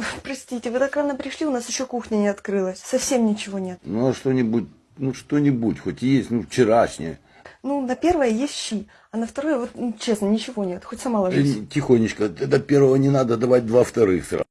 Ой, простите, вы так рано пришли, у нас еще кухня не открылась. Совсем ничего нет. Ну, а что-нибудь, ну, что-нибудь, хоть есть, ну, вчерашнее. Ну, на первое есть щи, а на второе, вот, ну, честно, ничего нет. Хоть сама ложись. Э, Тихонечко, до первого не надо давать два вторых сразу.